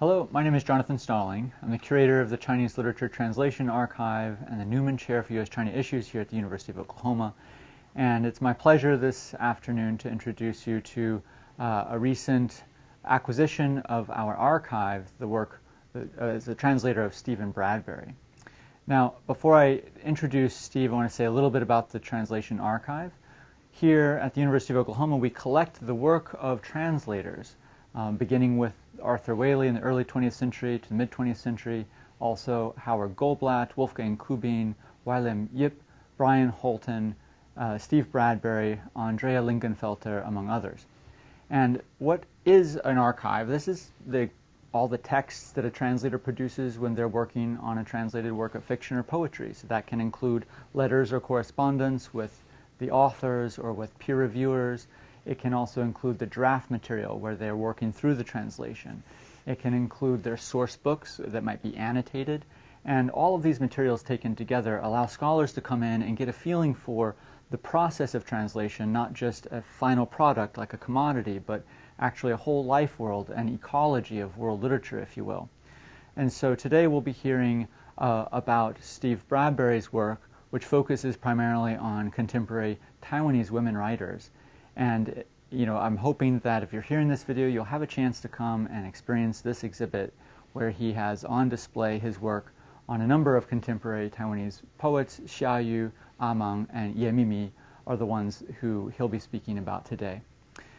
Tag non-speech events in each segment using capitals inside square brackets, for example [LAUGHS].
Hello, my name is Jonathan Stalling. I'm the curator of the Chinese Literature Translation Archive and the Newman Chair for U.S.-China Issues here at the University of Oklahoma. And it's my pleasure this afternoon to introduce you to uh, a recent acquisition of our archive, the work uh, as a translator of Stephen Bradbury. Now, before I introduce Steve, I want to say a little bit about the Translation Archive. Here at the University of Oklahoma, we collect the work of translators, um, beginning with Arthur Waley in the early 20th century to the mid 20th century, also Howard Goldblatt, Wolfgang Kubin, Wai-lim Yip, Brian Holton, uh, Steve Bradbury, Andrea Lingenfelter, among others. And what is an archive? This is the, all the texts that a translator produces when they're working on a translated work of fiction or poetry. So that can include letters or correspondence with the authors or with peer reviewers. It can also include the draft material where they're working through the translation. It can include their source books that might be annotated. And all of these materials taken together allow scholars to come in and get a feeling for the process of translation, not just a final product like a commodity, but actually a whole life world, an ecology of world literature, if you will. And so today we'll be hearing uh, about Steve Bradbury's work, which focuses primarily on contemporary Taiwanese women writers. And you know, I'm hoping that if you're hearing this video, you'll have a chance to come and experience this exhibit where he has on display his work on a number of contemporary Taiwanese poets. Xia Yu, Amang, and Ye Mimi are the ones who he'll be speaking about today.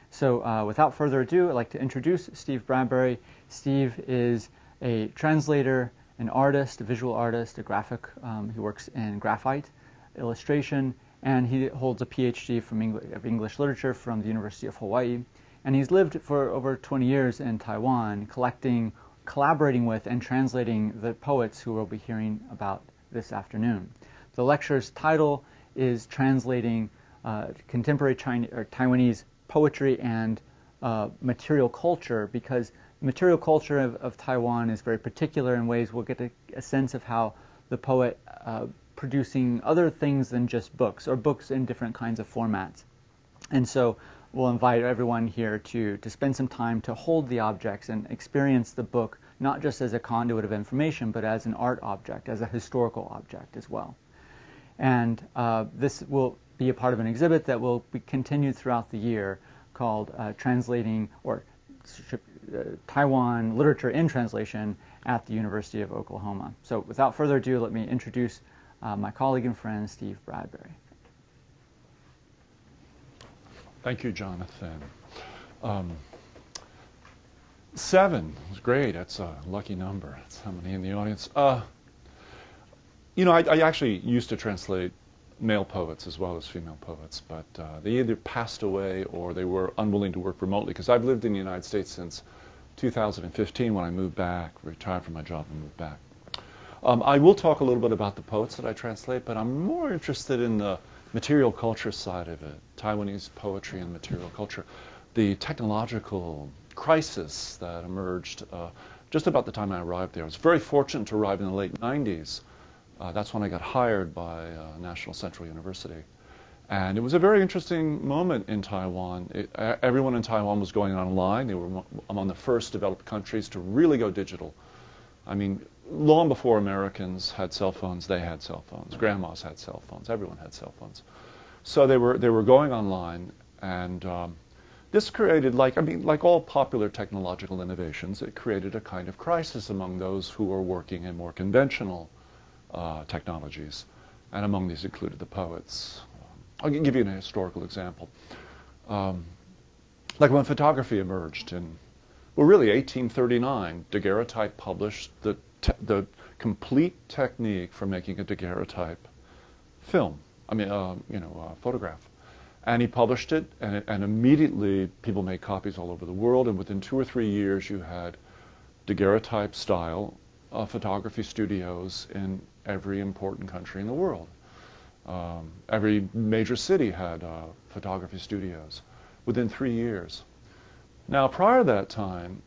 So uh, without further ado, I'd like to introduce Steve Bradbury. Steve is a translator, an artist, a visual artist, a graphic. Um, he works in graphite illustration and he holds a PhD from of English literature from the University of Hawaii. And he's lived for over 20 years in Taiwan, collecting, collaborating with, and translating the poets who we'll be hearing about this afternoon. The lecture's title is Translating uh, Contemporary Chinese, or Taiwanese Poetry and uh, Material Culture, because material culture of, of, Taiwan is very particular in ways we'll get a, a sense of how the poet uh, producing other things than just books or books in different kinds of formats. And so we'll invite everyone here to, to spend some time to hold the objects and experience the book not just as a conduit of information, but as an art object, as a historical object as well. And uh, this will be a part of an exhibit that will be continued throughout the year called uh, Translating or uh, Taiwan Literature in Translation at the University of Oklahoma. So without further ado, let me introduce uh, my colleague and friend, Steve Bradbury. Thank you, Jonathan. Um, seven is great. That's a lucky number. That's how many in the audience. Uh, you know, I, I, actually used to translate male poets as well as female poets, but uh, they either passed away or they were unwilling to work remotely because I've lived in the United States since 2015 when I moved back, retired from my job and moved back. Um, I will talk a little bit about the poets that I translate, but I'm more interested in the material culture side of it, Taiwanese poetry and material culture, the technological crisis that emerged uh, just about the time I arrived there. I was very fortunate to arrive in the late 90s. Uh, that's when I got hired by uh, National Central University. And it was a very interesting moment in Taiwan. It, everyone in Taiwan was going online. They were among the first developed countries to really go digital. I mean, long before Americans had cell phones, they had cell phones. Grandmas had cell phones. Everyone had cell phones. So they were they were going online, and um, this created like I mean like all popular technological innovations, it created a kind of crisis among those who were working in more conventional uh, technologies, and among these included the poets. I'll give you an historical example. Um, like when photography emerged in well, really 1839, daguerreotype published the the complete technique for making a daguerreotype film. I mean, uh, you know, uh, photograph. And he published it, and, and immediately people made copies all over the world. And within two or three years, you had daguerreotype style uh, photography studios in every important country in the world. Um, every major city had uh, photography studios within three years. Now, prior to that time,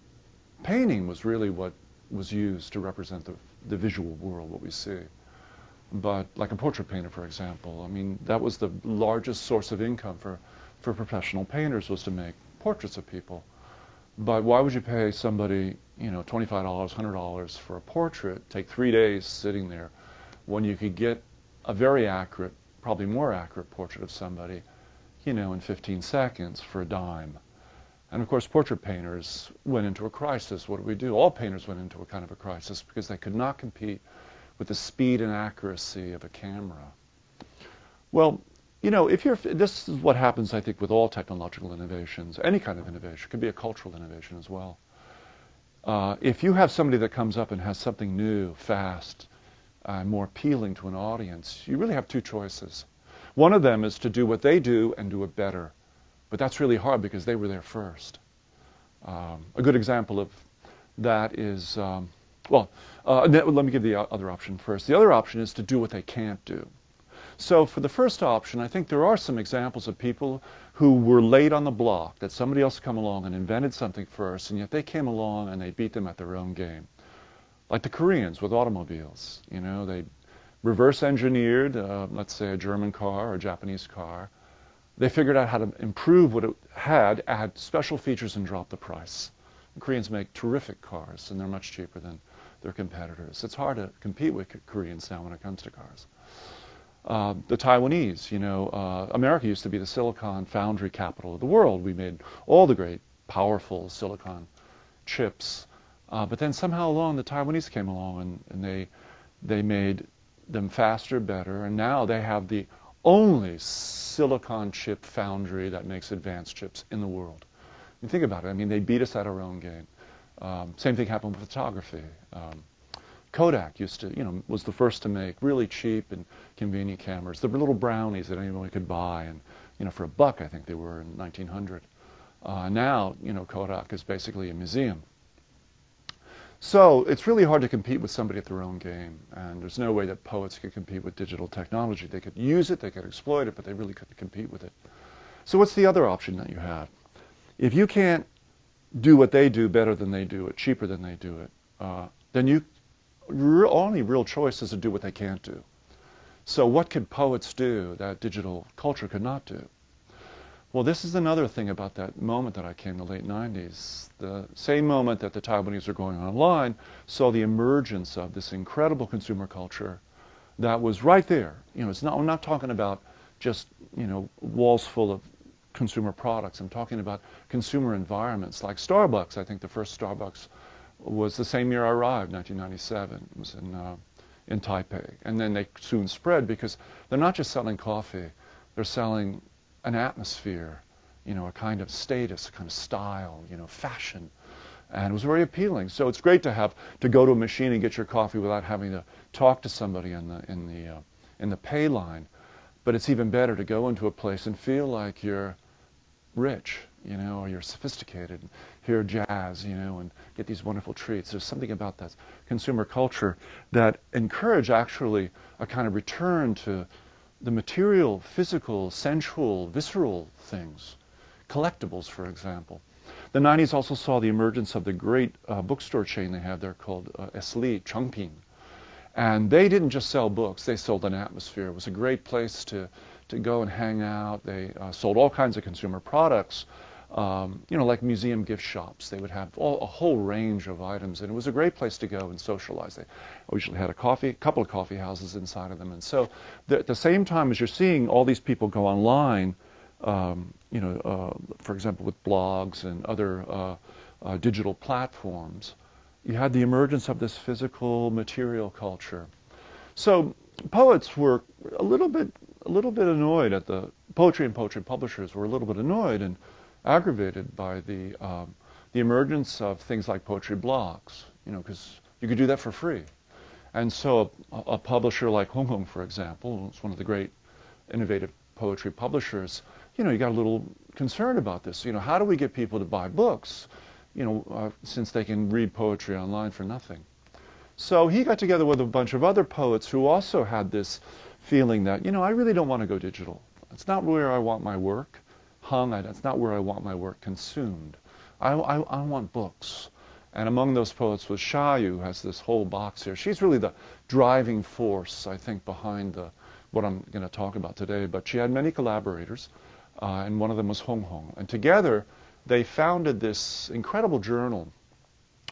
painting was really what was used to represent the, the visual world, what we see. But like a portrait painter, for example, I mean, that was the largest source of income for, for professional painters was to make portraits of people. But why would you pay somebody you know, $25, $100 for a portrait, take three days sitting there, when you could get a very accurate, probably more accurate portrait of somebody, you know, in 15 seconds for a dime. And of course, portrait painters went into a crisis. What do we do? All painters went into a kind of a crisis because they could not compete with the speed and accuracy of a camera. Well, you know, if you're, this is what happens, I think, with all technological innovations, any kind of innovation, it could be a cultural innovation as well. Uh, if you have somebody that comes up and has something new, fast, uh, more appealing to an audience, you really have two choices. One of them is to do what they do and do it better. But that's really hard because they were there first. Um, a good example of that is, um, well, uh, let me give the other option first. The other option is to do what they can't do. So for the first option, I think there are some examples of people who were late on the block, that somebody else come along and invented something first, and yet they came along and they beat them at their own game. Like the Koreans with automobiles. You know, they reverse engineered, uh, let's say a German car or a Japanese car. They figured out how to improve what it had, add special features, and drop the price. The Koreans make terrific cars, and they're much cheaper than their competitors. It's hard to compete with Koreans now when it comes to cars. Uh, the Taiwanese, you know, uh, America used to be the silicon foundry capital of the world. We made all the great, powerful silicon chips. Uh, but then somehow along, the Taiwanese came along and, and they, they made them faster, better, and now they have the only silicon chip foundry that makes advanced chips in the world. You think about it. I mean, they beat us at our own game. Um, same thing happened with photography. Um, Kodak used to, you know, was the first to make really cheap and convenient cameras. There were little brownies that anyone could buy, and you know, for a buck, I think they were in 1900. Uh, now, you know, Kodak is basically a museum. So it's really hard to compete with somebody at their own game, and there's no way that poets could compete with digital technology. They could use it, they could exploit it, but they really couldn't compete with it. So what's the other option that you have? If you can't do what they do better than they do it, cheaper than they do it, uh, then you only real choice is to do what they can't do. So what could poets do that digital culture could not do? Well, this is another thing about that moment that I came in the late 90s. The same moment that the Taiwanese were going online saw the emergence of this incredible consumer culture that was right there. You know, it's not, I'm not talking about just, you know, walls full of consumer products. I'm talking about consumer environments like Starbucks. I think the first Starbucks was the same year I arrived, 1997. It was in, uh, in Taipei. And then they soon spread because they're not just selling coffee, they're selling an atmosphere, you know, a kind of status, a kind of style, you know, fashion. And it was very appealing. So it's great to have to go to a machine and get your coffee without having to talk to somebody in the in the uh, in the pay line. But it's even better to go into a place and feel like you're rich, you know, or you're sophisticated, and hear jazz, you know, and get these wonderful treats. There's something about that consumer culture that encourage actually a kind of return to the material, physical, sensual, visceral things, collectibles, for example. The 90s also saw the emergence of the great uh, bookstore chain they have there called uh, Eslite Chengpin. And they didn't just sell books, they sold an atmosphere. It was a great place to to go and hang out. They uh, sold all kinds of consumer products, um, you know, like museum gift shops. They would have all, a whole range of items, and it was a great place to go and socialize. They usually had a coffee, a couple of coffee houses inside of them, and so the, at the same time as you're seeing all these people go online, um, you know, uh, for example, with blogs and other uh, uh, digital platforms, you had the emergence of this physical material culture. So poets were a little bit a little bit annoyed at the poetry and poetry publishers were a little bit annoyed and aggravated by the um, the emergence of things like poetry blogs, you know, because you could do that for free. And so a, a publisher like Hong Kong, for example, it's one of the great innovative poetry publishers, you know, you got a little concerned about this. You know, how do we get people to buy books, you know, uh, since they can read poetry online for nothing? So he got together with a bunch of other poets who also had this feeling that, you know, I really don't want to go digital. It's not where I want my work hung. I, that's not where I want my work consumed. I, I, I want books. And among those poets was Xia Yu, who has this whole box here. She's really the driving force, I think, behind the, what I'm going to talk about today. But she had many collaborators, uh, and one of them was Hong Hong. And together, they founded this incredible journal,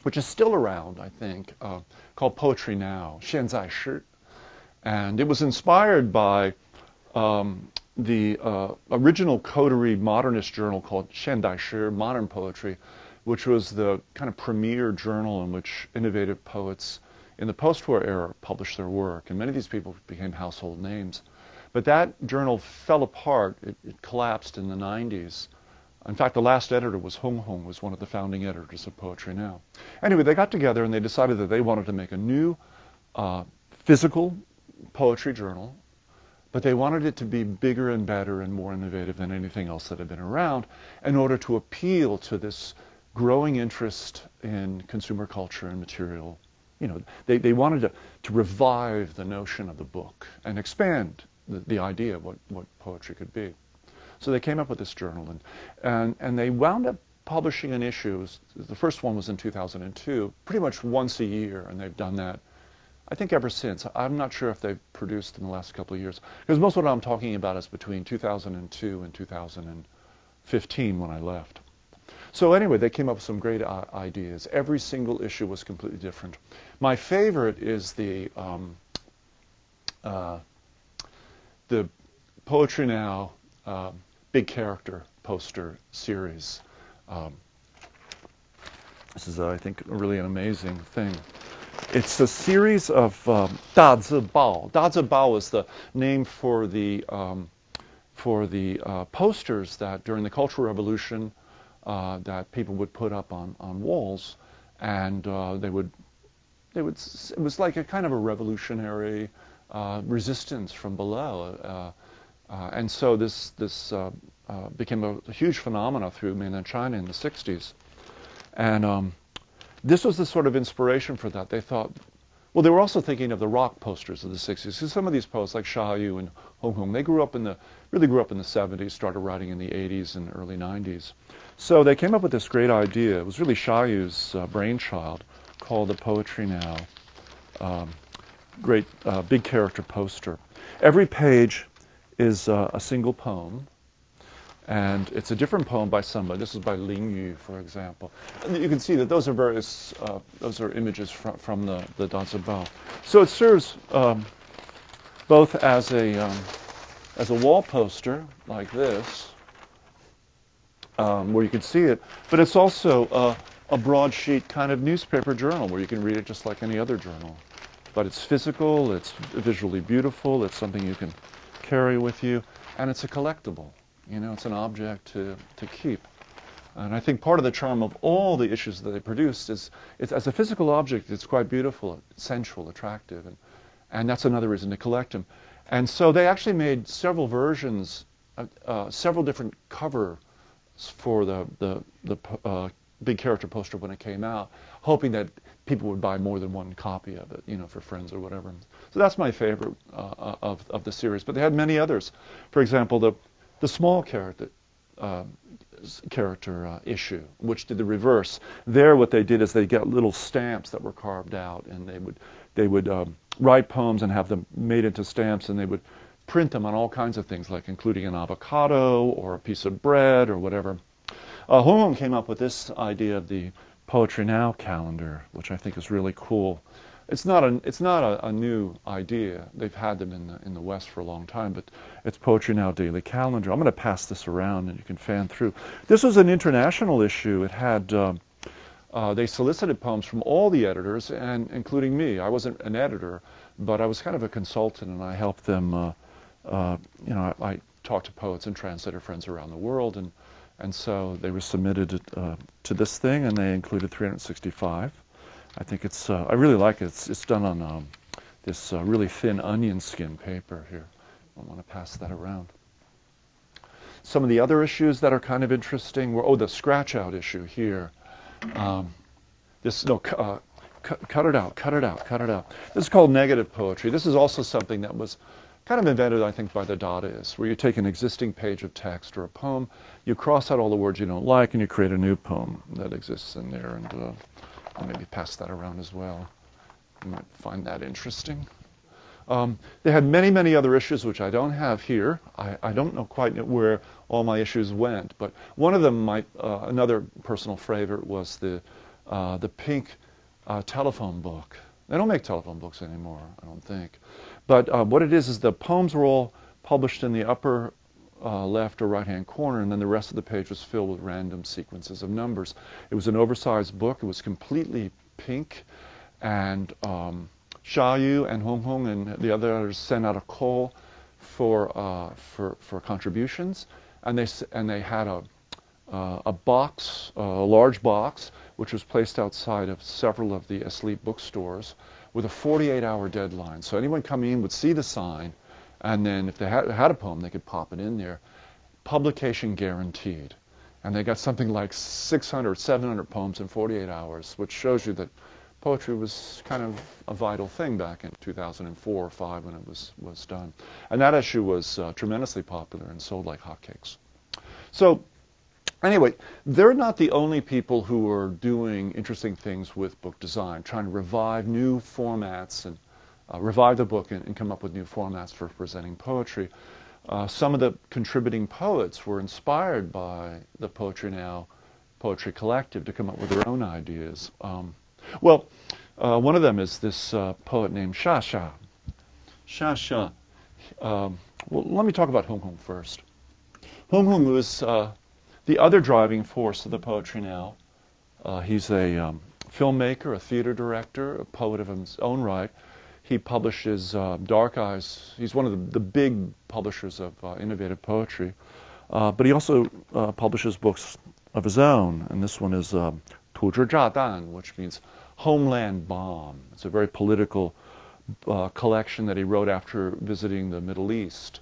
which is still around, I think, uh, called Poetry Now, Shenzai Shi. And it was inspired by um, the uh, original coterie modernist journal called Shendai Shir, Modern Poetry, which was the kind of premier journal in which innovative poets in the post-war era published their work. And many of these people became household names. But that journal fell apart. It, it collapsed in the 90s. In fact, the last editor was Hong Hong, was one of the founding editors of Poetry Now. Anyway, they got together and they decided that they wanted to make a new uh, physical poetry journal but they wanted it to be bigger and better and more innovative than anything else that had been around in order to appeal to this growing interest in consumer culture and material. You know, they, they wanted to, to revive the notion of the book and expand the, the idea of what, what poetry could be. So they came up with this journal, and, and, and they wound up publishing an issue. The first one was in 2002, pretty much once a year, and they've done that, I think, ever since. I'm not sure if they've produced in the last couple of years, because most of what I'm talking about is between 2002 and 2015 when I left. So anyway, they came up with some great ideas. Every single issue was completely different. My favorite is the um, uh, the Poetry Now uh, big character poster series. Um, this is, uh, I think, really an amazing thing. It's a series of um, Da Zi Bao. Da Zi Bao is the name for the um, for the uh, posters that during the Cultural Revolution uh, that people would put up on, on walls, and uh, they would they would it was like a kind of a revolutionary uh, resistance from below. Uh, uh, and so this, this became a, a, huge phenomenon through mainland China in the 60s. And um, this was the sort of inspiration for that. They thought, well, they were also thinking of the rock posters of the 60s. Because some of these poets, like Xia Yu and Hong Hong, they grew up in the, really grew up in the 70s, started writing in the 80s and early 90s. So they came up with this great idea. It was really Xia Yu's uh, brainchild called the Poetry Now. Um, great uh, big character poster. Every page is uh, a single poem, and it's a different poem by somebody. This is by Ling Yu, for example. And you can see that those are various, uh, those are images from, from the, the Da Zi Bao. So it serves um, both as a, um, as a wall poster, like this, um, where you can see it, but it's also a broadsheet kind of newspaper journal where you can read it just like any other journal. But it's physical, it's visually beautiful, it's something you can carry with you, and it's a collectible. You know, it's an object to, to keep. And I think part of the charm of all the issues that they produced is, it's, as a physical object, it's quite beautiful, sensual, attractive, and, and that's another reason to collect them. And so they actually made several versions, uh, uh, several different covers for the, the, the uh, big character poster when it came out, hoping that people would buy more than one copy of it, you know, for friends or whatever. So that's my favorite uh, uh, of, of the series. But they had many others. For example, the, the small character, uh, character uh, issue, which did the reverse. There, what they did is they got little stamps that were carved out, and they would they would um, write poems and have them made into stamps, and they would print them on all kinds of things, like including an avocado or a piece of bread or whatever. Uh, Hong came up with this idea of the Poetry Now calendar, which I think is really cool. It's not a it's not a, a, new idea. They've had them in the in the West for a long time, but it's Poetry Now daily calendar. I'm going to pass this around, and you can fan through. This was an international issue. It had uh, uh, they solicited poems from all the editors, and including me. I wasn't an editor, but I was kind of a consultant, and I helped them. Uh, uh you know, I, I talked to poets and translator friends around the world, and and so they were submitted uh, to this thing, and they included 365. I think it's, uh, I really like it. It's, it's done on um, this uh, really thin onion skin paper here. I want to pass that around. Some of the other issues that are kind of interesting were, oh, the scratch out issue here. Um, this, no, uh, cut it out, cut it out, cut it out. This is called negative poetry. This is also something that was kind of invented, I think, by the Dadaists, where you take an existing page of text or a poem, you cross out all the words you don't like, and you create a new poem that exists in there. And uh, maybe pass that around as well. You might find that interesting. Um, they had many, many other issues which I don't have here. I, I, don't know quite where all my issues went, but one of them, might, uh, another personal favorite, was the uh, the pink uh, telephone book. They don't make telephone books anymore, I don't think. But uh, what it is is the poems were all published in the upper uh, left or right hand corner, and then the rest of the page was filled with random sequences of numbers. It was an oversized book. It was completely pink, and um, Xia Yu and Hong Hong and the others sent out a call for uh, for for contributions, and they and they had a uh, a box, a large box, which was placed outside of several of the Eslite bookstores with a 48-hour deadline. So anyone coming in would see the sign, and then if they had, had a poem, they could pop it in there. Publication guaranteed. And they got something like 600, 700 poems in 48 hours, which shows you that poetry was kind of a vital thing back in 2004 or 5 when it was, was done. And that issue was uh, tremendously popular and sold like hotcakes. So anyway, they're not the only people who are doing interesting things with book design, trying to revive new formats and uh, revive the book and, and, come up with new formats for presenting poetry. Uh, some of the contributing poets were inspired by the Poetry Now Poetry Collective to come up with their own ideas. Um, well, uh, one of them is this uh, poet named Shasha. Sha. Sha Sha. Um, well, let me talk about Hong Hong first. Hong Hong was uh, the other driving force of the Poetry Now. Uh, he's a um, filmmaker, a theater director, a poet of his own right he publishes uh, Dark Eyes. He's one of the, the big publishers of uh, innovative poetry. Uh, but he also uh, publishes books of his own, and this one is uh, Tu Zhi Dan, which means Homeland Bomb. It's a very political uh, collection that he wrote after visiting the Middle East.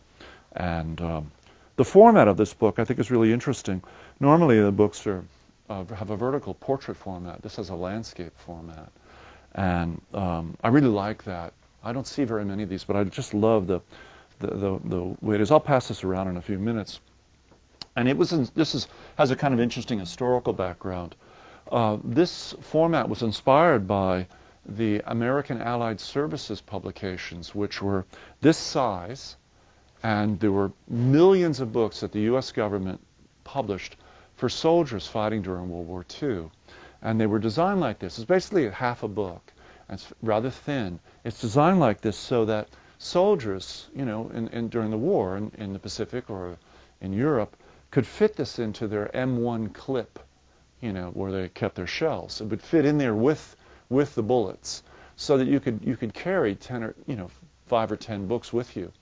And um, the format of this book, I think, is really interesting. Normally, the books are, have a vertical portrait format. This has a landscape format. And um, I really like that. I don't see very many of these, but I just love the, the, the, the way it is. I'll pass this around in a few minutes. And it was in, this is, has a kind of interesting historical background. Uh, this format was inspired by the American Allied Services publications, which were this size, and there were millions of books that the U.S. government published for soldiers fighting during World War II. And they were designed like this. It's basically half a book. It's rather thin. It's designed like this so that soldiers, you know, in, in, during the war in, in the Pacific or in Europe, could fit this into their M1 clip, you know, where they kept their shells. It would fit in there with with the bullets, so that you could you could carry ten or you know five or ten books with you,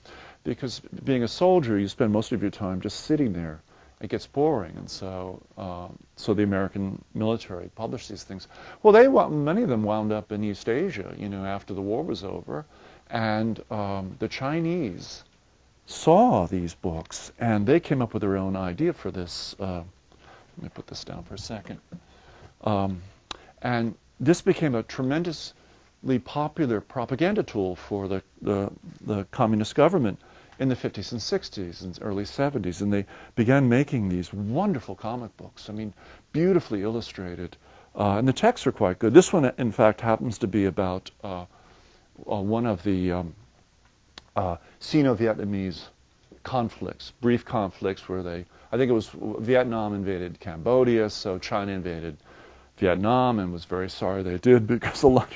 because being a soldier, you spend most of your time just sitting there it gets boring. And so, uh, so the American military published these things. Well, they many of them wound up in East Asia, you know, after the war was over, and um, the Chinese saw these books, and they came up with their own idea for this. Uh, let me put this down for a second. Um, and this became a tremendously popular propaganda tool for the, the, the communist government in the 50s and 60s and early 70s, and they began making these wonderful comic books. I mean, beautifully illustrated, uh, and the texts are quite good. This one, in fact, happens to be about uh, uh, one of the um, uh, Sino-Vietnamese conflicts, brief conflicts where they, I think it was Vietnam invaded Cambodia, so China invaded Vietnam and was very sorry they did [LAUGHS] because a lot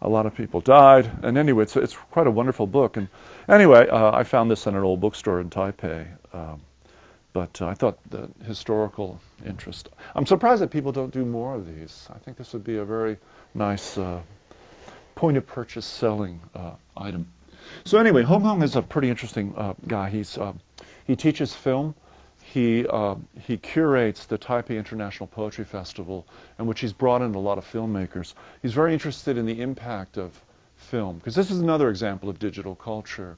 a lot of people died. And anyway, it's, it's quite a wonderful book. And anyway, uh, I found this in an old bookstore in Taipei. Um, but uh, I thought the historical interest. I'm surprised that people don't do more of these. I think this would be a very nice uh, point of purchase selling uh, item. So anyway, Hong Kong is a pretty interesting uh, guy. He's uh, he teaches film he, uh, he curates the Taipei International Poetry Festival, in which he's brought in a lot of filmmakers. He's very interested in the impact of film, because this is another example of digital culture.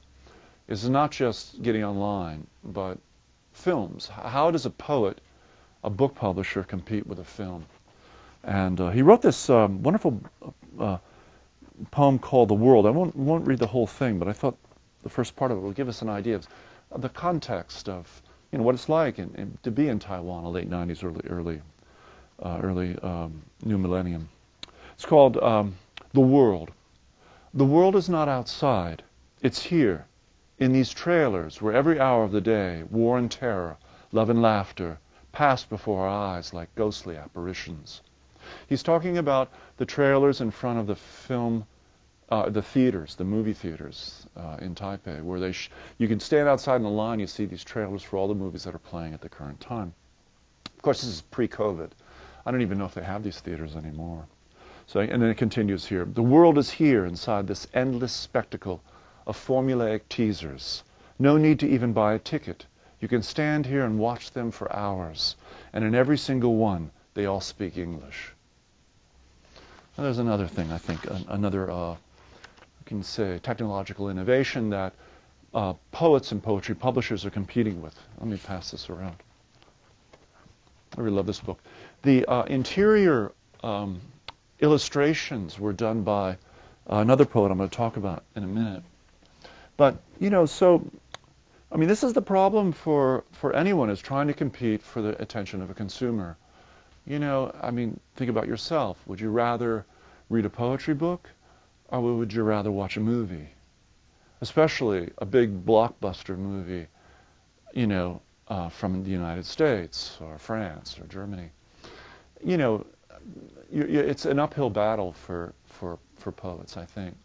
It's not just getting online, but films. How does a poet, a book publisher, compete with a film? And uh, he wrote this um, wonderful uh, poem called The World. I won't, won't read the whole thing, but I thought the first part of it will give us an idea of the context of you know what it's like in, in, to be in Taiwan, in the late 90s, early early uh, early um, new millennium. It's called um, the world. The world is not outside; it's here, in these trailers, where every hour of the day, war and terror, love and laughter, pass before our eyes like ghostly apparitions. He's talking about the trailers in front of the film, uh, the theaters, the movie theaters uh, in Taipei, where they you can stand outside in the line, you see these trailers for all the movies that are playing at the current time. Of course, this is pre-COVID. I don't even know if they have these theaters anymore. So, and then it continues here. The world is here inside this endless spectacle of formulaic teasers. No need to even buy a ticket. You can stand here and watch them for hours. And in every single one, they all speak English. And there's another thing, I think, an, another, uh, can say, technological innovation that uh, poets and poetry publishers are competing with. Let me pass this around. I really love this book. The uh, interior um, illustrations were done by another poet I'm going to talk about in a minute. But, you know, so, I mean, this is the problem for, for anyone who's trying to compete for the attention of a consumer. You know, I mean, think about yourself. Would you rather read a poetry book or would you rather watch a movie? Especially a big blockbuster movie, you know, uh, from the United States or France or Germany. You know, you, you, it's an uphill battle for, for, for poets, I think.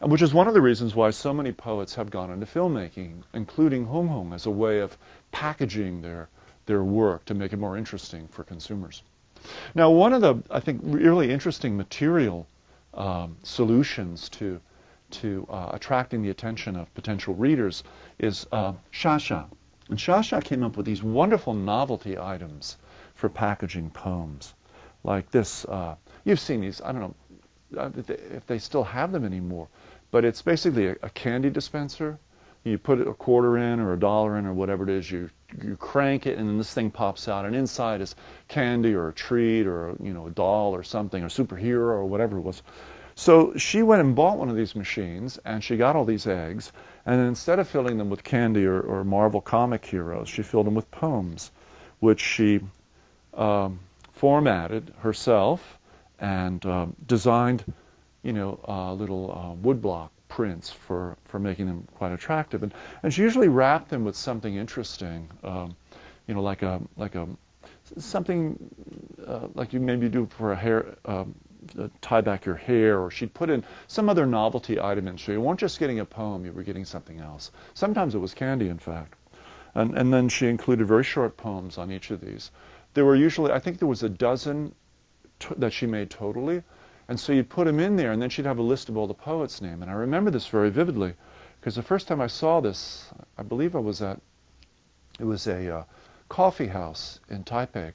And which is one of the reasons why so many poets have gone into filmmaking, including Hong Hong, as a way of packaging their, their work to make it more interesting for consumers. Now, one of the, I think, really interesting material um, solutions to, to uh, attracting the attention of potential readers is uh, Shasha. And Shasha came up with these wonderful novelty items for packaging poems like this. Uh, you've seen these. I don't know uh, if they still have them anymore, but it's basically a, a, candy dispenser. You put a quarter in or a dollar in or whatever it is. You you crank it and then this thing pops out, and inside is candy or a treat or you know a doll or something or superhero or whatever it was. So she went and bought one of these machines, and she got all these eggs, and instead of filling them with candy or, or Marvel comic heroes, she filled them with poems, which she um, formatted herself and uh, designed, you know, uh, little uh, woodblock prints for, for making them quite attractive. And, and she usually wrapped them with something interesting, um, you know, like a like a something uh, like you maybe do for a hair. Um, tie back your hair, or she'd put in some other novelty item in. So you weren't just getting a poem, you were getting something else. Sometimes it was candy, in fact. And, and then she included very short poems on each of these there were usually, I think there was a dozen that she made totally. And so you'd put them in there, and then she'd have a list of all the poets' names. And I remember this very vividly, because the first time I saw this, I believe I was at, it was a uh, coffee house in Taipei.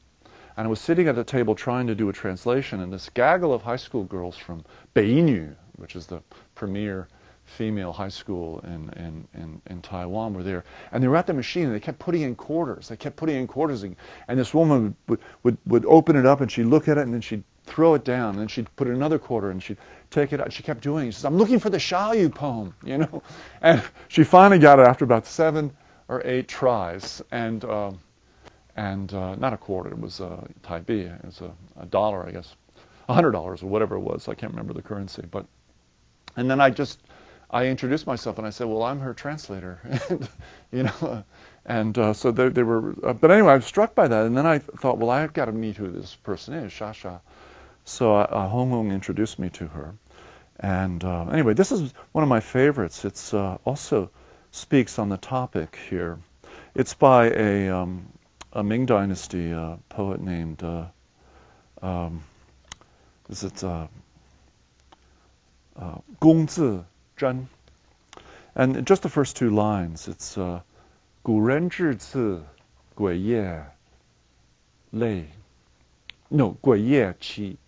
And I was sitting at a table trying to do a translation, and this gaggle of high school girls from Beinu, which is the premier female high school in, in, in, in, Taiwan were there. And they were at the machine and they kept putting in quarters. They kept putting in quarters. And, and this woman would, would, would open it up and she'd look at it and then she'd throw it down. And she'd put in another quarter and she'd take it out. She kept doing it. She says, I'm looking for the Xia Yu poem, [LAUGHS] you know. And she finally got it after about seven or eight tries. And, uh, and uh, not a quarter, it was uh, B. It was a, a dollar, I guess. A hundred dollars or whatever it was. I can't remember the currency. But and then I just I introduced myself and I said, "Well, I'm her translator," [LAUGHS] and, you know, and uh, so they, they were. Uh, but anyway, I was struck by that, and then I thought, "Well, I've got to meet who this person is, Shasha." So uh, uh, Hong Hong introduced me to her, and uh, anyway, this is one of my favorites. It's uh, also speaks on the topic here. It's by a, um, a Ming Dynasty uh, poet named. Uh, um, is it uh, uh, Gong Zi Zhan. And just the first two lines, it's uh, 古人至次鬼夜泪，no 鬼夜期，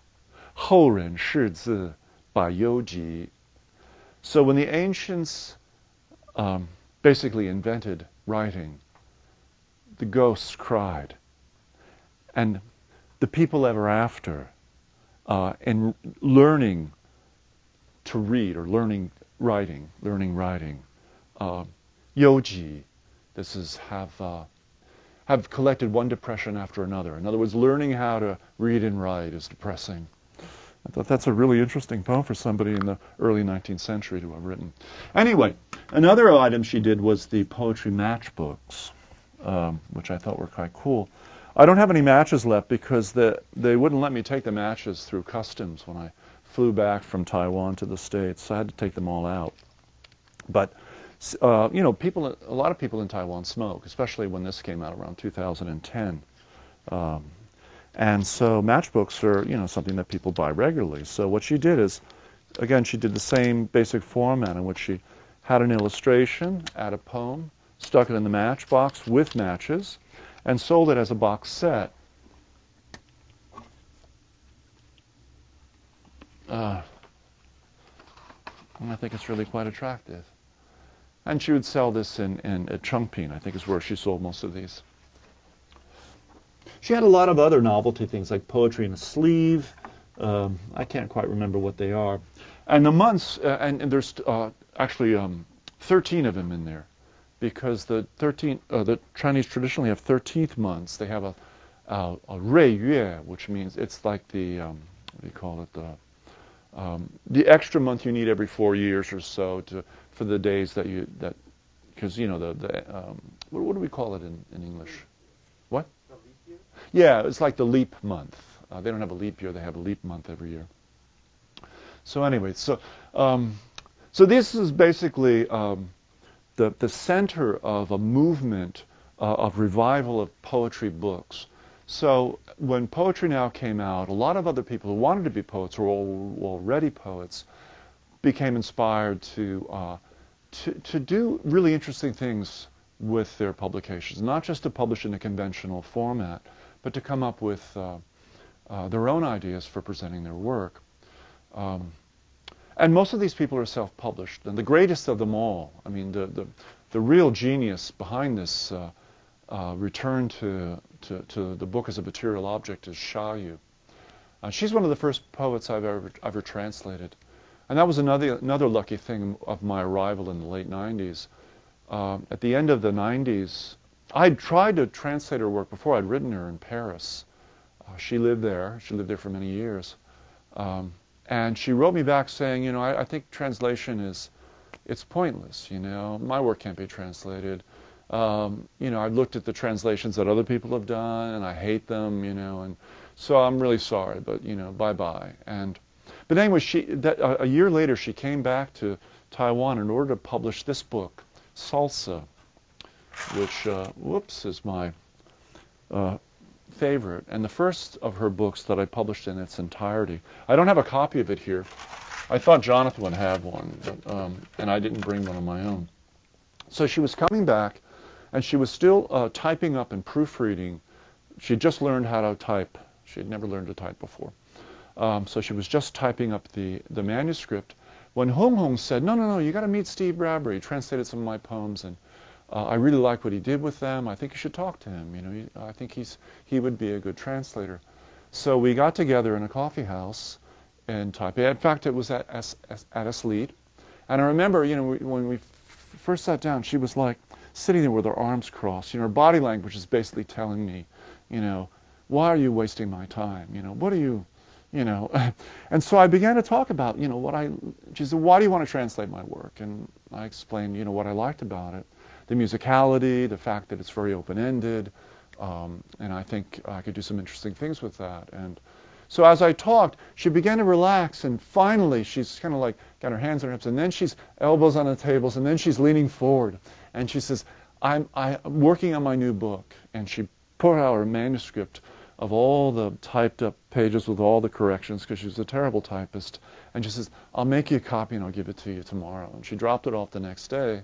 后人识字把忧急. So when the ancients um, basically invented writing, the ghosts cried, and the people ever after, uh, in learning to read or learning writing, learning writing. Uh, yoji, this is have uh, have collected one depression after another. In other words, learning how to read and write is depressing. I thought that's a really interesting poem for somebody in the early 19th century to have written. Anyway, another item she did was the poetry matchbooks, um, which I thought were quite cool. I don't have any matches left because the, they wouldn't let me take the matches through customs when I flew back from Taiwan to the States. So I had to take them all out. But uh, you know, people, a lot of people in Taiwan smoke, especially when this came out around 2010. Um, and so matchbooks are, you know, something that people buy regularly. So what she did is, again, she did the same basic format in which she had an illustration, add a poem, stuck it in the matchbox with matches, and sold it as a box set. Uh, and I think it's really quite attractive. And she would sell this in, in at I think is where she sold most of these. She had a lot of other novelty things like poetry in a sleeve. Um, I can't quite remember what they are. And the months, uh, and, and, there's uh, actually um, 13 of them in there because the 13, uh, the Chinese traditionally have 13th months. They have a, a, a Yue, which means it's like the, um, what do you call it, the, um, the extra month you need every four years or so to, for the days that you, that, because, you know, the, the um, what, what, do we call it in, in English? Yeah, it's like the leap month. Uh, they don't have a leap year, they have a leap month every year. So anyway, so, um, so this is basically, um, the, the center of a movement uh, of revival of poetry books. So when Poetry Now came out, a lot of other people who wanted to be poets or already poets became inspired to, uh, to, to do really interesting things with their publications, not just to publish in a conventional format, but to come up with uh, uh, their own ideas for presenting their work. Um, and most of these people are self-published. And the greatest of them all, I mean, the, the, the real genius behind this uh, uh, return to, to, to, the book as a material object is Xia Yu. Uh, she's one of the first poets I've ever, ever translated. And that was another, another lucky thing of my arrival in the late 90s. Um, at the end of the 90s, I'd tried to translate her work before. I'd written her in Paris. Uh, she lived there. She lived there for many years. Um, and she wrote me back saying, you know, I, I think translation is, it's pointless. You know, my work can't be translated. Um, you know, I've looked at the translations that other people have done, and I hate them. You know, and so I'm really sorry, but you know, bye bye. And but anyway, she that, uh, a year later she came back to Taiwan in order to publish this book, Salsa, which uh, whoops is my uh, favorite, and the first of her books that I published in its entirety. I don't have a copy of it here. I thought Jonathan would have one, but, um, and I didn't bring one of my own. So she was coming back, and she was still uh, typing up and proofreading. She just learned how to type. She had never learned to type before. Um, so she was just typing up the, the manuscript when Hong Hong said, no, no, no, you got to meet Steve Bradbury. He translated some of my poems, and uh, I really like what he did with them. I think you should talk to him. You know, I think he's he would be a good translator. So we got together in a coffee house in Taipei. In fact, it was at at Eslite. And I remember, you know, when we first sat down, she was like sitting there with her arms crossed. You know, her body language is basically telling me, you know, why are you wasting my time? You know, what are you, you know? [LAUGHS] and so I began to talk about, you know, what I. She said, why do you want to translate my work? And I explained, you know, what I liked about it the musicality, the fact that it's very open-ended, um, and I think I could do some interesting things with that. And so as I talked, she began to relax, and finally she's kind of like got her hands on her hips, and then she's elbows on the tables, and then she's leaning forward, and she says, "I'm, I'm working on my new book," and she put out her manuscript of all the typed up pages with all the corrections because she's a terrible typist. And she says, I'll make you a copy and I'll give it to you tomorrow. And she dropped it off the next day.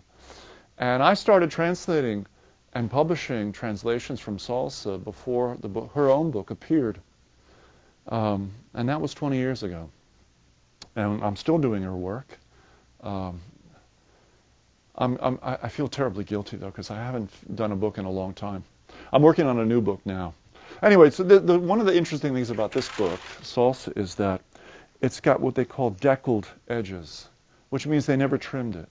And I started translating and publishing translations from Salsa before the book, her own book appeared. Um, and that was 20 years ago. And I'm still doing her work. Um, I'm, I'm, i feel terribly guilty, though, because I haven't done a book in a long time. I'm working on a new book now. Anyway, so the, the, one of the interesting things about this book, Salsa, is that it's got what they call deckled edges, which means they never trimmed it.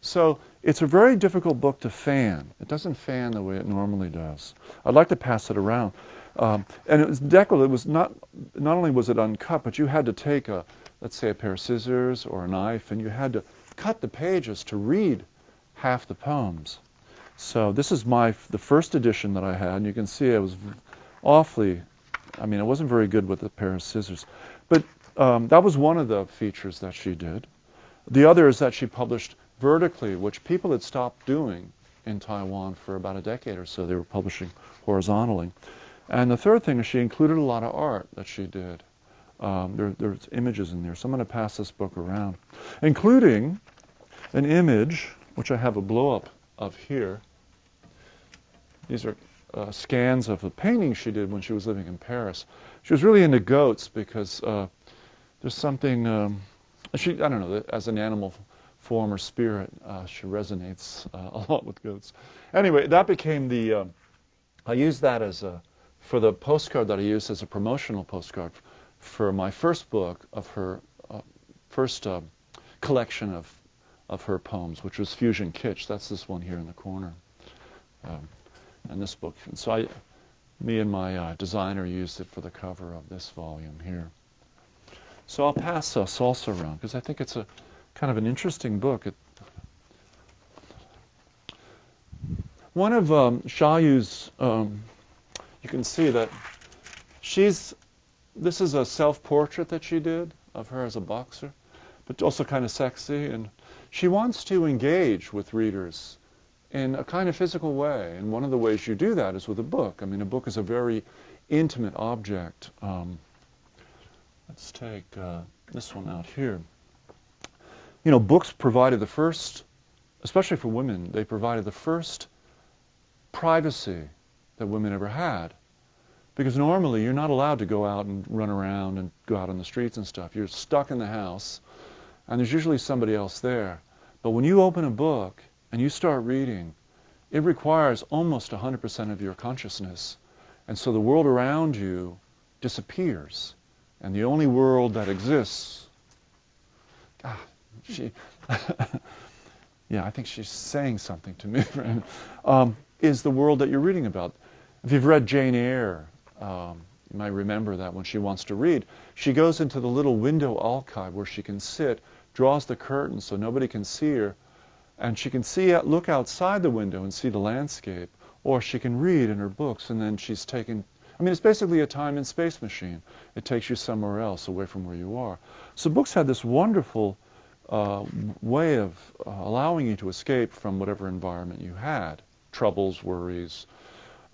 So it's a very difficult book to fan. It doesn't fan the way it normally does. I'd like to pass it around. Um, and it was deckled. It was not not only was it uncut, but you had to take a let's say a pair of scissors or a knife, and you had to cut the pages to read half the poems. So this is my the first edition that I had, and you can see I was awfully, I mean, I wasn't very good with a pair of scissors, but um, that was one of the features that she did. The other is that she published vertically, which people had stopped doing in Taiwan for about a decade or so. They were publishing horizontally. And the third thing is she included a lot of art that she did. Um, there, there's images in there. So I'm going to pass this book around, including an image, which I have a blow up of here. These are uh, scans of the painting she did when she was living in Paris. She was really into goats because uh, there's something, um, she, I don't know, as an animal form or spirit, uh, she resonates uh, [LAUGHS] a lot with goats. Anyway, that became the, um, I used that as a, for the postcard that I used as a promotional postcard for my first book of her uh, first uh, collection of of her poems, which was Fusion Kitsch. That's this one here in the corner, um, and this book. And so I, me and my uh, designer used it for the cover of this volume here. So I'll pass uh, Salsa around because I think it's a kind of an interesting book. It, one of um, Xia Yu's, um, you can see that she's, this is a self-portrait that she did of her as a boxer, but also kind of sexy. And she wants to engage with readers in a kind of physical way. And one of the ways you do that is with a book. I mean, a book is a very intimate object. Um, let's take uh, this one out here. You know, books provided the first, especially for women, they provided the first privacy that women ever had. Because normally you're not allowed to go out and run around and go out on the streets and stuff. You're stuck in the house and there's usually somebody else there. But when you open a book and you start reading, it requires almost 100% of your consciousness. And so the world around you disappears. And the only world that exists, God, she, [LAUGHS] yeah, I think she's saying something to me, [LAUGHS] um, is the world that you're reading about. If you've read Jane Eyre, um, you might remember that when she wants to read, she goes into the little window alcove where she can sit, draws the curtain so nobody can see her, and she can see look outside the window and see the landscape, or she can read in her books, and then she's taken. I mean, it's basically a time and space machine. It takes you somewhere else, away from where you are. So books had this wonderful uh, way of uh, allowing you to escape from whatever environment you had, troubles, worries.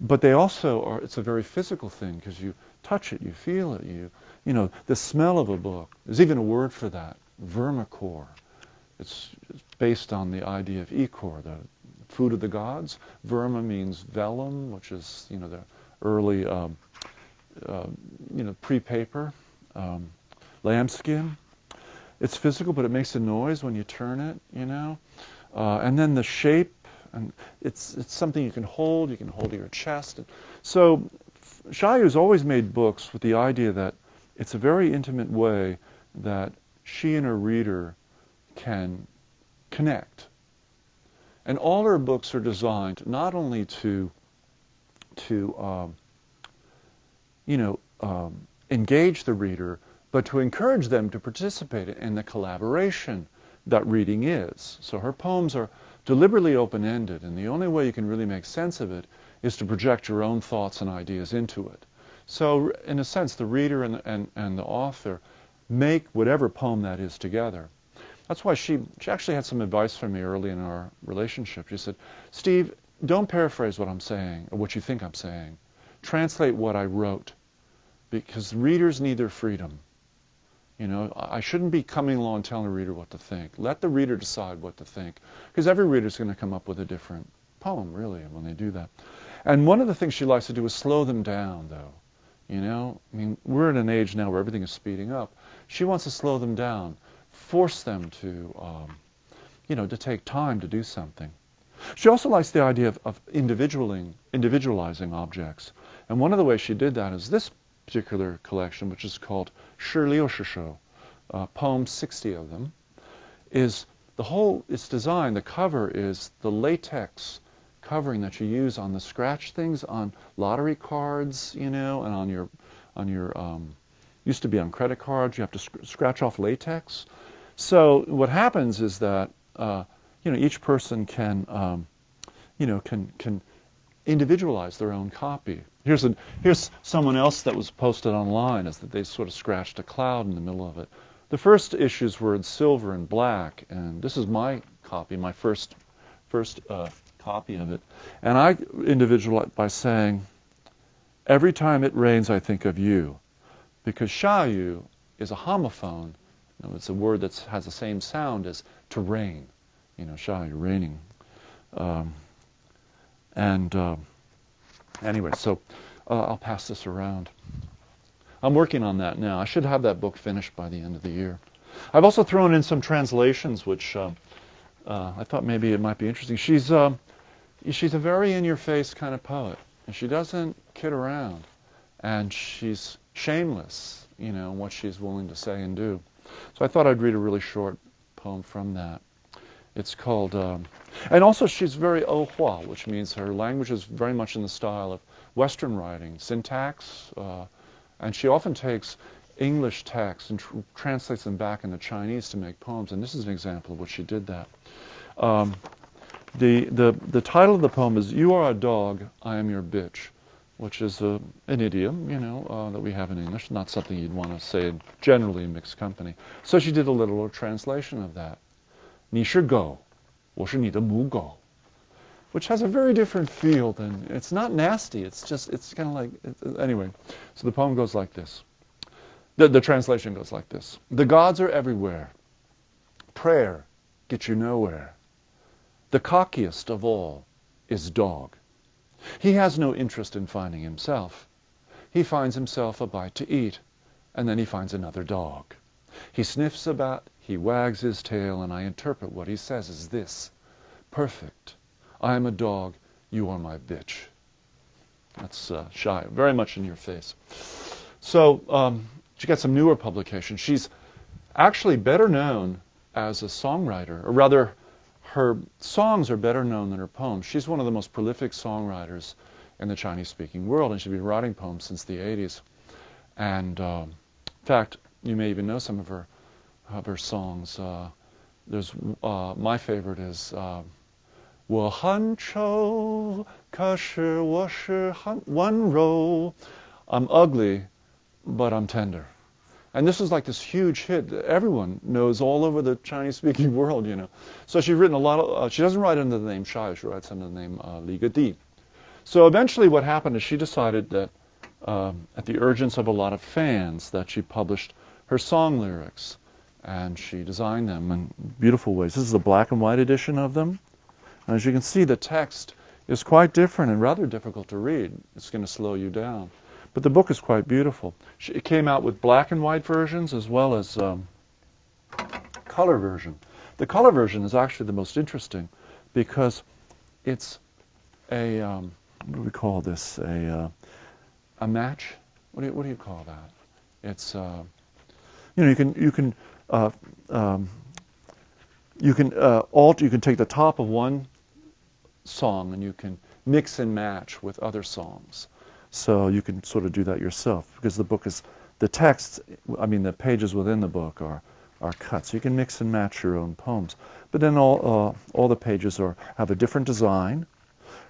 But they also are. It's a very physical thing because you touch it, you feel it, you, you know, the smell of a book. There's even a word for that, vermicore. It's, it's based on the idea of ichor, the food of the gods. Verma means vellum, which is, you know, the early, um, uh, you know, pre-paper, um, lambskin. It's physical, but it makes a noise when you turn it, you know. Uh, and then the shape, and it's it's something you can hold. You can hold to your chest. And so Xia Yu's always made books with the idea that it's a very intimate way that she and her reader can connect. And all her books are designed not only to, to um, you know, um, engage the reader, but to encourage them to participate in the collaboration that reading is. So her poems are deliberately open-ended, and the only way you can really make sense of it is to project your own thoughts and ideas into it. So, in a sense, the reader and, and, and the author make whatever poem that is together. That's why she, she actually had some advice for me early in our relationship. She said, Steve, don't paraphrase what I'm saying or what you think I'm saying. Translate what I wrote because readers need their freedom. You know, I shouldn't be coming along telling the reader what to think. Let the reader decide what to think because every reader is going to come up with a different poem, really, when they do that. And one of the things she likes to do is slow them down, though. You know, I mean, we're in an age now where everything is speeding up. She wants to slow them down, force them to, um, you know, to take time to do something. She also likes the idea of, of individualing, individualizing objects. And one of the ways she did that is this particular collection, which is called Shi Liu Shi uh, poems, 60 of them, is the whole, its design, the cover is the latex covering that you use on the scratch things on lottery cards, you know, and on your on your um, used to be on credit cards. You have to sc- scratch off latex. So what happens is that uh, you know each person can um, you know, can can individualize their own copy. Here's a, here's someone else that was posted online is that they sort of scratched a cloud in the middle of it. The first issues were in silver and black, and this is my copy, my first first uh, copy of it. And I individualized by saying, every time it rains, I think of you, because shayu is a homophone. You know, it's a word that has the same sound as to rain. You know, shayu, raining. Um, and uh, anyway, so uh, I'll pass this around. I'm working on that now. I should have that book finished by the end of the year. I've also thrown in some translations, which uh, uh, I thought maybe it might be interesting. She's uh, she's a very in-your-face kind of poet, and she doesn't kid around, and she's shameless, you know, in what she's willing to say and do. So I thought I'd read a really short poem from that. It's called, um, and also she's very ohua, which means her language is very much in the style of Western writing, syntax, uh, and she often takes English texts and tr- translates them back into Chinese to make poems. And this is an example of what she did that. Um, the, the, the title of the poem is You Are a Dog, I Am Your Bitch, which is a, an idiom, you know, uh, that we have in English, not something you'd want to say generally in mixed company. So she did a literal translation of that. 你是狗,我是你的母狗 which has a very different feel than it's not nasty. It's just it's kind of like anyway. So the poem goes like this. The, the translation goes like this: The gods are everywhere. Prayer gets you nowhere. The cockiest of all is dog. He has no interest in finding himself. He finds himself a bite to eat, and then he finds another dog. He sniffs about, he wags his tail, and I interpret what he says as this perfect I am a dog, you are my bitch. That's uh, shy, very much in your face. So um, she got some newer publications. She's actually better known as a songwriter, or rather, her songs are better known than her poems. She's one of the most prolific songwriters in the Chinese-speaking world, and she's been writing poems since the 80s. And uh, in fact, you may even know some of her of her songs. Uh, there's uh, my favorite is uh, 我很丑，可是我是很温柔. I'm ugly, but I'm tender. And this is like this huge hit that everyone knows all over the Chinese-speaking [LAUGHS] world, you know. So she's written a lot of, uh, she doesn't write under the name Shai, she writes under the name uh, Li Gedi. So eventually what happened is she decided that, um, at the urgence of a lot of fans, that she published her song lyrics. And she designed them in beautiful ways. This is a black and white edition of them. And As you can see, the text is quite different and rather difficult to read. It's going to slow you down. But the book is quite beautiful. It came out with black and white versions as well as um, color version. The color version is actually the most interesting because it's a um, what do we call this? A uh, a match. What do you, what do you call that? It's uh, you know you can you can uh, um, you can uh. You can take the top of one song and you can mix and match with other songs. So you can sort of do that yourself because the book is the text. I mean, the pages within the book are are cut, so you can mix and match your own poems. But then all uh, all the pages are have a different design.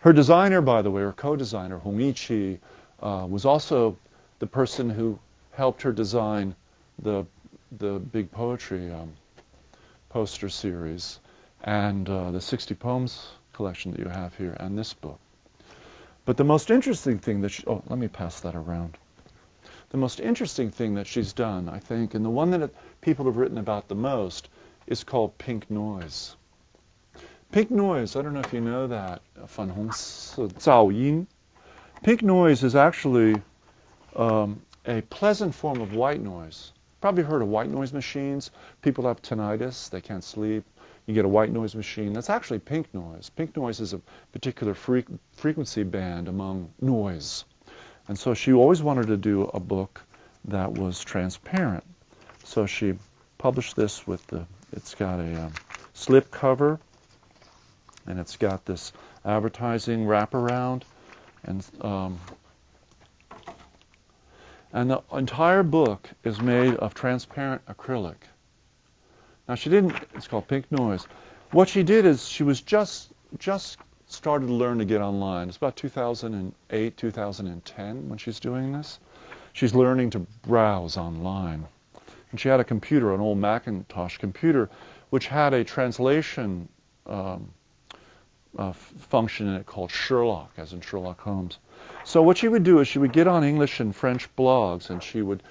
Her designer, by the way, her co-designer Yiqi, uh, was also the person who helped her design the the big poetry um, poster series and uh, the 60 poems collection that you have here and this book. But the most interesting thing that she, oh, let me pass that around. The most interesting thing that she's done, I think, and the one that people have written about the most, is called Pink Noise. Pink noise, I don't know if you know that, Pink noise is actually um, a pleasant form of white noise. Probably heard of white noise machines. People have tinnitus, they can't sleep, you get a white noise machine. That's actually pink noise. Pink noise is a particular fre frequency band among noise. And so she always wanted to do a book that was transparent. So she published this with the, it's got a um, slip cover, and it's got this advertising wraparound, and um, and the entire book is made of transparent acrylic. Now she didn't, it's called Pink Noise. What she did is she was just, just started to learn to get online. It's about 2008, 2010 when she's doing this. She's learning to browse online. And she had a computer, an old Macintosh computer, which had a translation um, uh, function in it called Sherlock, as in Sherlock Holmes. So what she would do is she would get on English and French blogs and she would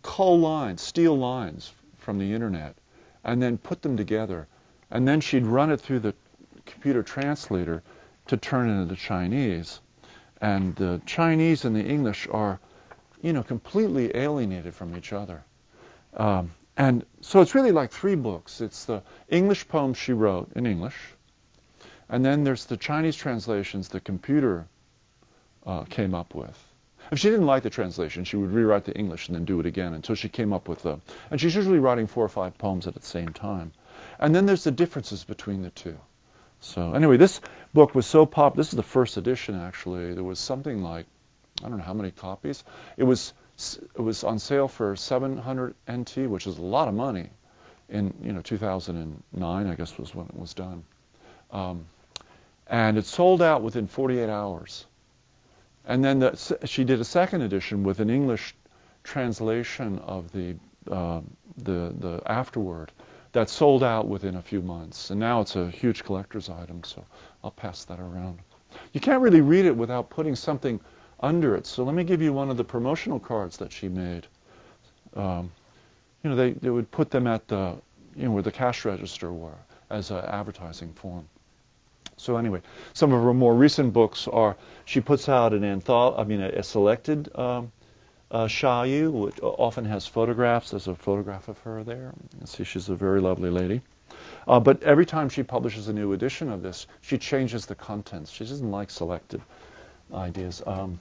cull lines, steal lines from the internet, and then put them together. And then she'd run it through the computer translator to turn it into Chinese. And the Chinese and the English are, you know, completely alienated from each other. Um, and so it's really like three books. It's the English poems she wrote in English, and then there's the Chinese translations the computer uh, came up with. If she didn't like the translation, she would rewrite the English and then do it again until she came up with the. And she's usually writing four or five poems at the same time. And then there's the differences between the two. So anyway, this book was so pop. This is the first edition actually. There was something like I don't know how many copies. It was it was on sale for 700 NT, which is a lot of money. In you know 2009, I guess was when it was done, um, and it sold out within 48 hours. And then the, she did a second edition with an English translation of the uh, the the afterword that sold out within a few months. And now it's a huge collector's item, so I'll pass that around. You can't really read it without putting something under it. So let me give you one of the promotional cards that she made. Um, you know, they, they would put them at the, you know, where the cash register were as an advertising form. So anyway, some of her more recent books are, she puts out an anthology, I mean, a, a selected um, uh, Yu, which often has photographs. There's a photograph of her there. You see, she's a very lovely lady. Uh, but every time she publishes a new edition of this, she changes the contents. She doesn't like selected ideas. Um,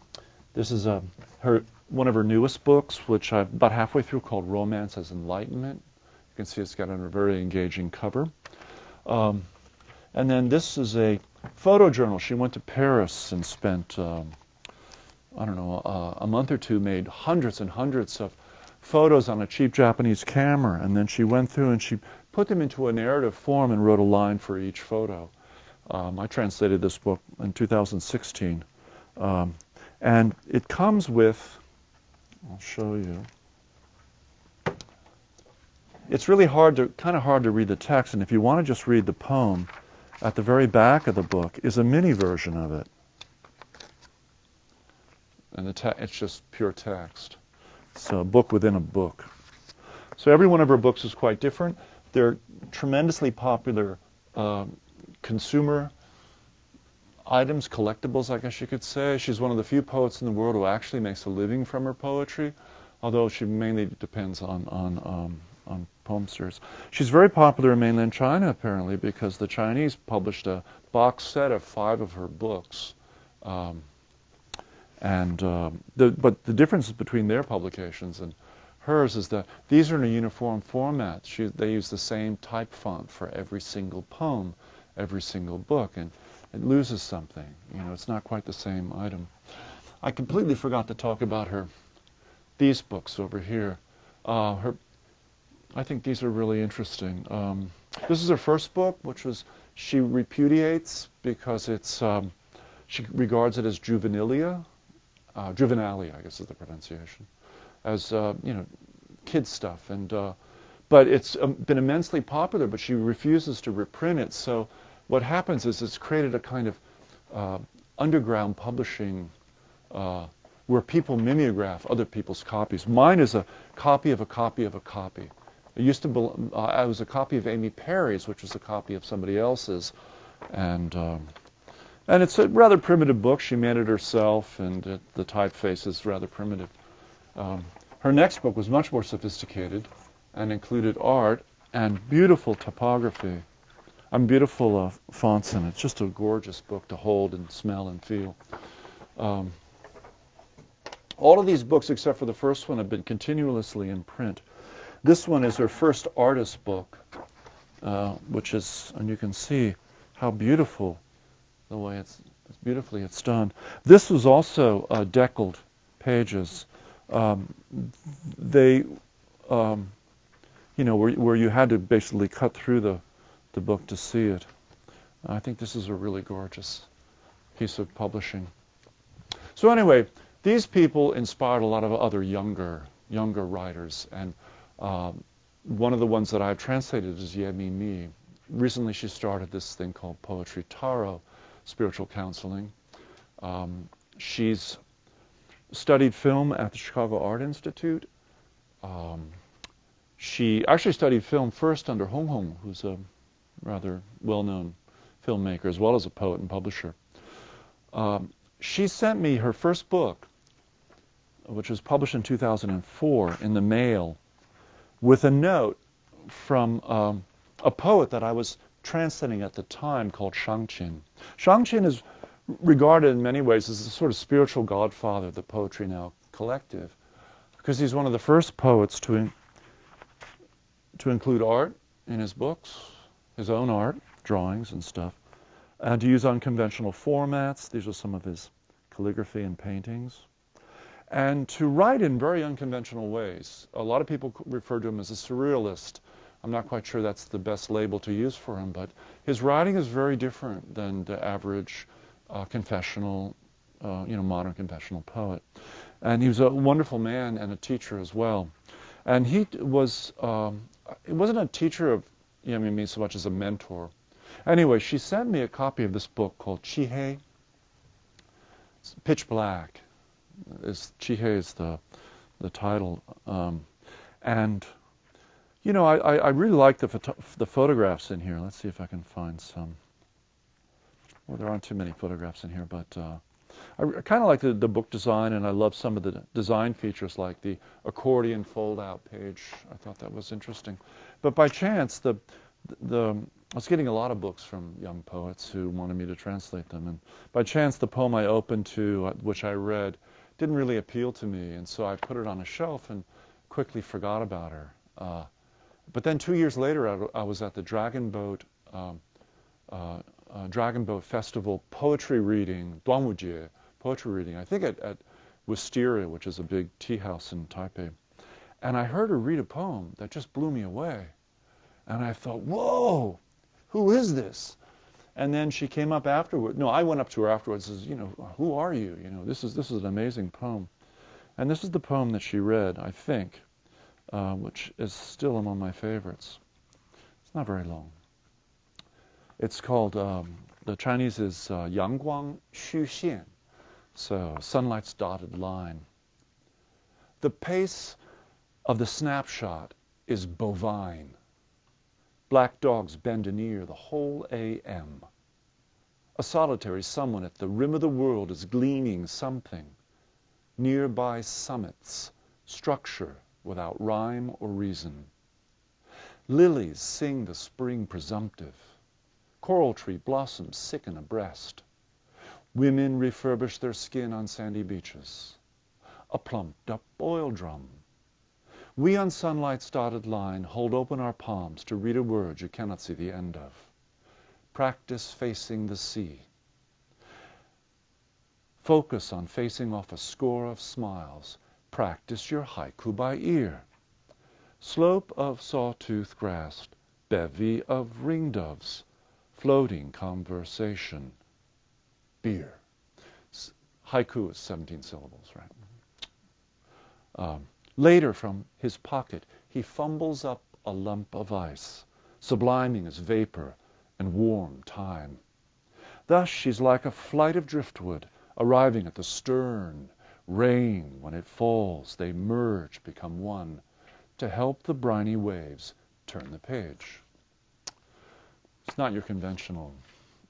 this is a, her one of her newest books, which I'm about halfway through, called Romance as Enlightenment. You can see it's got a very engaging cover. Um, and then this is a photo journal. She went to Paris and spent, um, I don't know, uh, a month or two, made hundreds and hundreds of photos on a cheap Japanese camera. And then she went through and she put them into a narrative form and wrote a line for each photo. Um, I translated this book in 2016. Um, and it comes with, I'll show you. It's really hard to, kind of hard to read the text, and if you want to just read the poem, at the very back of the book is a mini version of it. And it's just pure text. It's a book within a book. So every one of her books is quite different. They're tremendously popular uh, consumer items, collectibles, I guess you could say. She's one of the few poets in the world who actually makes a living from her poetry, although she mainly depends on on um, on poemsters. She's very popular in mainland China apparently because the Chinese published a box set of five of her books. Um, and um, the, but the difference between their publications and hers is that these are in a uniform format. She, they use the same type font for every single poem, every single book, and it loses something. You know, it's not quite the same item. I completely forgot to talk about her these books over here. Uh, her, I think these are really interesting. Um, this is her first book, which was she repudiates because it's um, she regards it as juvenilia, uh, juvenalia, I guess is the pronunciation, as uh, you know, kid stuff. And uh, but it's um, been immensely popular. But she refuses to reprint it. So what happens is it's created a kind of uh, underground publishing uh, where people mimeograph other people's copies. Mine is a copy of a copy of a copy. It used to be, uh, I was a copy of Amy Perry's, which was a copy of somebody else's, and um, and it's a rather primitive book. She made it herself, and it, the typeface is rather primitive. Um, her next book was much more sophisticated and included art and beautiful typography and beautiful uh, fonts in it. It's just a gorgeous book to hold and smell and feel. Um, all of these books, except for the first one, have been continuously in print. This one is her first artist book, uh, which is, and you can see how beautiful the way it's, it's beautifully it's done. This was also uh, deckled pages. Um, they, um, you know, where, where you had to basically cut through the, the book to see it. I think this is a really gorgeous piece of publishing. So anyway, these people inspired a lot of other younger younger writers, and um, one of the ones that I've translated is Ye Mi. Recently, she started this thing called Poetry Tarot, spiritual counseling. Um, she's studied film at the Chicago Art Institute. Um, she actually studied film first under Hong Hong, who's a rather well-known filmmaker as well as a poet and publisher. Um, she sent me her first book, which was published in 2004 in the mail, with a note from um, a poet that I was translating at the time called Shang Qin. Shang Qin is regarded in many ways as a sort of spiritual godfather of the Poetry Now collective, because he's one of the first poets to, in, to include art in his books, his own art, drawings and stuff, and to use unconventional formats. These are some of his calligraphy and paintings. And to write in very unconventional ways. A lot of people refer to him as a surrealist. I'm not quite sure that's the best label to use for him, but his writing is very different than the average uh, confessional, uh, you know, modern confessional poet. And he was a wonderful man and a teacher as well. And he was, um, he wasn't a teacher of you know, so much as a mentor. Anyway, she sent me a copy of this book called Chihei. It's pitch black. Is Chihei is the the title, um, and you know, I, I really like the photo- the photographs in here. Let's see if I can find some. Well, there aren't too many photographs in here, but uh, I, I kind of like the, the book design, and I love some of the design features like the accordion fold-out page. I thought that was interesting. But by chance, the the I was getting a lot of books from young poets who wanted me to translate them, and by chance, the poem I opened to, uh, which I read, didn't really appeal to me, and so I put it on a shelf and quickly forgot about her. Uh, but then two years later, I, I was at the Dragon Boat um, uh, uh, Dragon Boat Festival poetry reading, Duanwujie poetry reading, I think at, at Wisteria, which is a big tea house in Taipei. And I heard her read a poem that just blew me away. And I thought, whoa, who is this? And then she came up afterward. No, I went up to her afterwards and says, you know, who are you? You know, this is this is an amazing poem. And this is the poem that she read, I think, uh, which is still among my favorites. It's not very long. It's called, um, the Chinese is uh, Yangguang Xu Xian, so sunlight's dotted line. The pace of the snapshot is bovine. Black dogs bend an ear the whole AM. A solitary someone at the rim of the world is gleaning something. Nearby summits, structure without rhyme or reason. Lilies sing the spring presumptive. Coral tree blossoms sicken abreast. Women refurbish their skin on sandy beaches. A plumped up oil drum. We on sunlight's dotted line hold open our palms to read a word you cannot see the end of. Practice facing the sea. Focus on facing off a score of smiles. Practice your haiku by ear. Slope of sawtooth grass, bevy of ringdoves floating conversation, beer. Haiku is 17 syllables, right? Um, later, from his pocket, he fumbles up a lump of ice, subliming as vapor and warm time. Thus, she's like a flight of driftwood arriving at the stern. Rain, when it falls, they merge, become one, to help the briny waves turn the page. It's not your conventional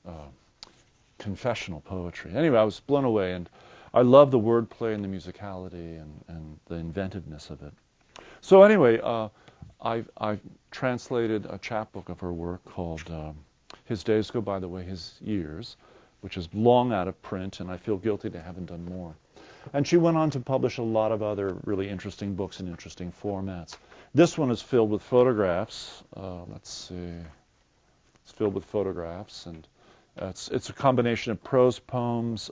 uh, confessional poetry. Anyway, I was blown away, and I love the wordplay and the musicality and, and the inventiveness of it. So anyway, uh, I've, I've, translated a chapbook of her work called um, His Days Go By the Way His Years, which is long out of print, and I feel guilty to haven't done more. And she went on to publish a lot of other really interesting books in interesting formats. This one is filled with photographs. Uh, let's see. It's filled with photographs, and uh, it's it's a combination of prose poems,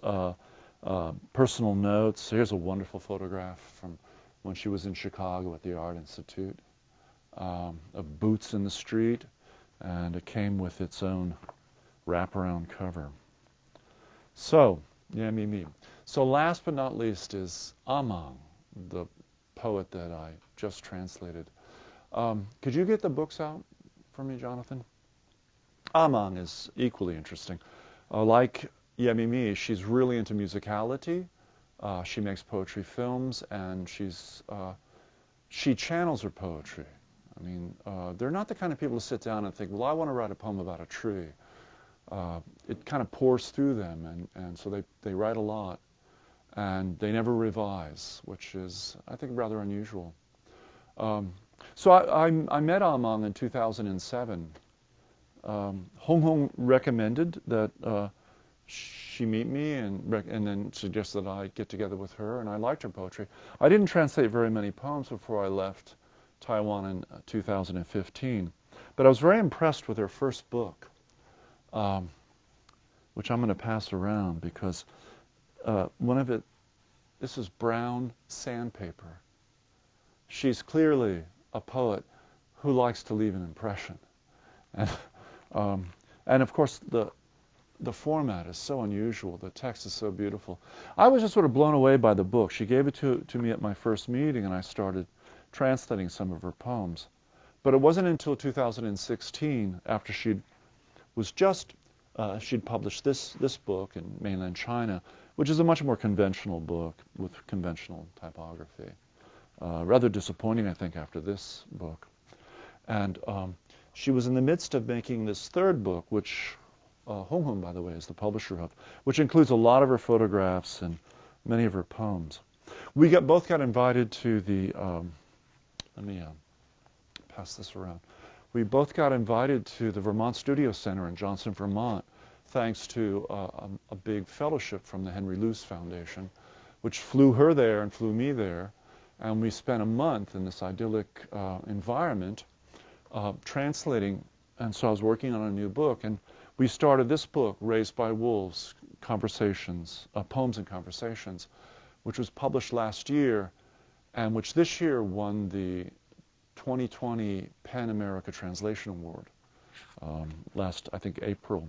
uh, personal notes. Here's a wonderful photograph from when she was in Chicago at the Art Institute um, of boots in the street, and it came with its own wraparound cover. So, yeah, me, me. So last but not least is Amang, the poet that I just translated. Um, could you get the books out for me, Jonathan? Amang is equally interesting. Uh, like Yemimi, she's really into musicality. Uh, she makes poetry films, and she's uh, she channels her poetry. I mean, uh, they're not the kind of people to sit down and think, well, I want to write a poem about a tree. Uh, it kind of pours through them, and, and so they, they write a lot, and they never revise, which is, I think, rather unusual. Um, so I, I, I, met Amang in 2007. Um, Hong Hong recommended that uh, she meet me and, and then suggested that I get together with her, and I liked her poetry. I didn't translate very many poems before I left Taiwan in uh, 2015, but I was very impressed with her first book, um, which I'm going to pass around because uh, one of it, this is brown sandpaper. She's clearly a poet who likes to leave an impression. And, [LAUGHS] um, and of course, the, the format is so unusual. The text is so beautiful. I was just sort of blown away by the book. She gave it to, to me at my first meeting, and I started translating some of her poems. But it wasn't until 2016, after she was just uh, she'd published this this book in mainland China, which is a much more conventional book with conventional typography. Uh, rather disappointing, I think, after this book. And um, she was in the midst of making this third book, which uh, Hong, by the way, is the publisher of, which includes a lot of her photographs and many of her poems. We got both got invited to the. Um, let me uh, pass this around. We both got invited to the Vermont Studio Center in Johnson, Vermont, thanks to uh, a, a, big fellowship from the Henry Luce Foundation, which flew her there and flew me there and we spent a month in this idyllic uh, environment uh, translating. And so I was working on a new book, and we started this book, Raised by Wolves: Conversations, uh, Poems and Conversations, which was published last year, and which this year won the 2020 PEN America Translation Award. Um, last, I think, April.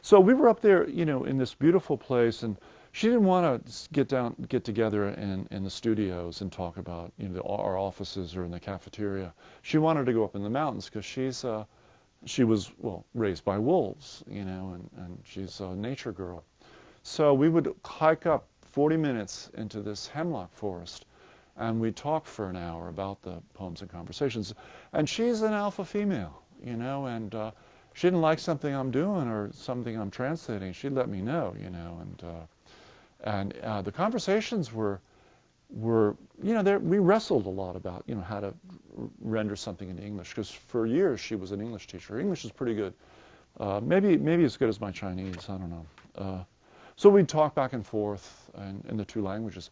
So we were up there, you know, in this beautiful place, and she didn't want to get down, get together in, in the studios and talk about you know the, our offices or in the cafeteria. She wanted to go up in the mountains because she's uh, she was well raised by wolves, you know, and, and she's a nature girl. So we would hike up 40 minutes into this hemlock forest, and we'd talk for an hour about the poems and conversations. And she's an alpha female, you know, and uh, she didn't like something I'm doing or something I'm translating. She'd let me know, you know, and uh, and uh, the conversations were were you know there, we wrestled a lot about you know how to render something in English because for years she was an English teacher. Her English is pretty good, uh, maybe maybe as good as my Chinese. I don't know. Uh, so we'd talk back and forth in, in the two languages.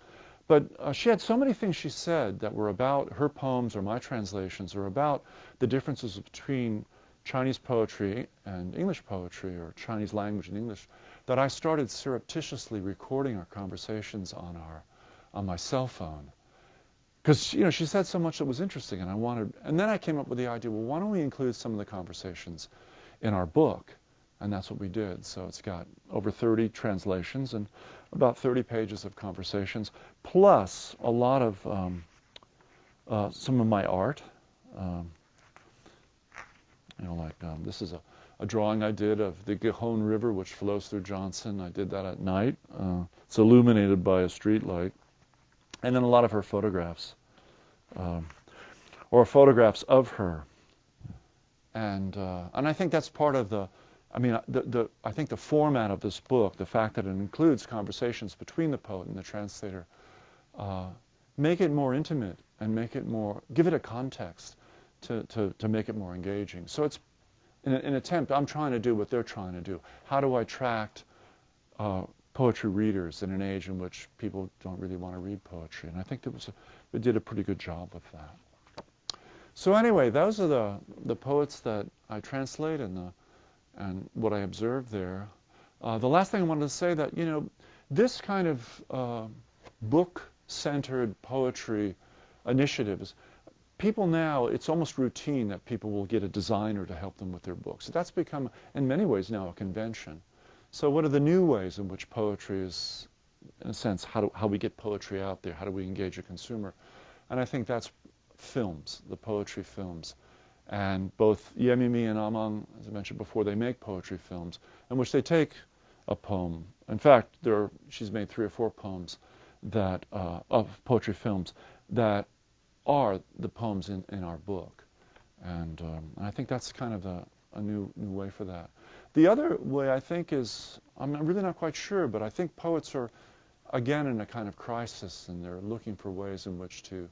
But uh, she had so many things she said that were about her poems or my translations or about the differences between Chinese poetry and English poetry or Chinese language and English that I started surreptitiously recording our conversations on our on my cell phone. Because you know she said so much that was interesting, and I wanted. And then I came up with the idea. Well, why don't we include some of the conversations in our book? And that's what we did. So it's got over 30 translations and about 30 pages of conversations, plus a lot of um, uh, some of my art. Um, you know, like um, this is a a drawing I did of the Gihon River, which flows through Johnson. I did that at night. Uh, it's illuminated by a street light. And then a lot of her photographs, um, or photographs of her. And uh, and I think that's part of the, I mean, the, the I think the format of this book, the fact that it includes conversations between the poet and the translator, uh, make it more intimate and make it more, give it a context to, to, to make it more engaging. So it's an attempt, I'm trying to do what they're trying to do. How do I attract uh, poetry readers in an age in which people don't really want to read poetry? And I think that was a, we did a pretty good job with that. So anyway, those are the, the poets that I translate and, the, and what I observed there. Uh, the last thing I wanted to say that, you know, this kind of uh, book-centered poetry initiatives people now, it's almost routine that people will get a designer to help them with their books. That's become, in many ways now, a convention. So what are the new ways in which poetry is, in a sense, how, do, how we get poetry out there? How do we engage a consumer? And I think that's films, the poetry films. And both Yemimi and Amang, as I mentioned before, they make poetry films in which they take a poem. In fact, there are, she's made three or four poems that uh, of poetry films that are the poems in, in our book. And, um, I think that's kind of a, a new, new way for that. The other way I think is, I'm really not quite sure, but I think poets are, again, in a kind of crisis and they're looking for ways in which to,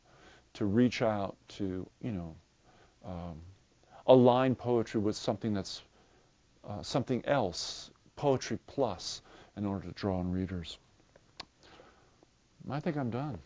to reach out to, you know, um, align poetry with something that's uh, something else, poetry plus, in order to draw in readers. I think I'm done.